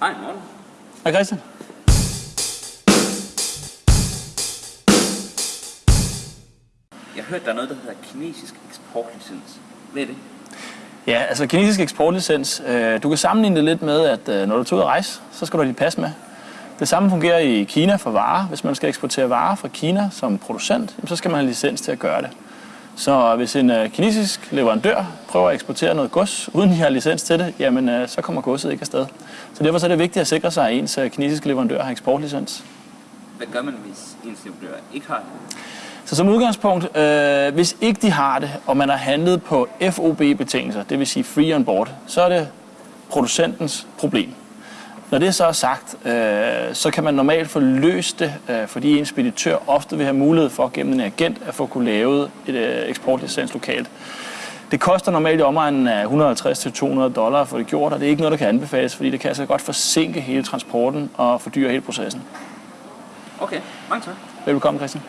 Hej, morgen. Hej Christian. Jeg har hørt, der er noget, der hedder kinesisk eksportlicens. Hvad er det? Ja, altså kinesisk eksportlicens, øh, du kan sammenligne det lidt med, at øh, når du tager ud at rejse, så skal du have dit pas med. Det samme fungerer i Kina for varer. Hvis man skal eksportere varer fra Kina som producent, så skal man have licens til at gøre det. Så hvis en øh, kinesisk leverandør prøver at eksportere noget gods, uden de har licens til det, jamen øh, så kommer godset ikke afsted. Så derfor så er det vigtigt at sikre sig, at ens øh, kinesiske leverandør har eksportlicens. Hvad gør man, hvis ens leverandør ikke har det? Så som udgangspunkt, øh, hvis ikke de har det, og man har handlet på FOB-betingelser, det vil sige free on board, så er det producentens problem. Når det så er sagt, øh, så kan man normalt få løst det, øh, fordi en speditør ofte vil have mulighed for gennem en agent at få kunne lave et øh, eksportlicens lokalt. Det koster normalt i omegnen af 150-200 dollar for det gjort, og det er ikke noget, der kan anbefales, fordi det kan altså godt forsinke hele transporten og fordyre hele processen. Okay, mange tak. Velkommen, Christian.